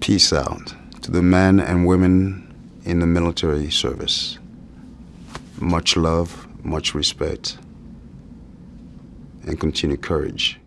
Peace out to the men and women in the military service. Much love, much respect, and continued courage.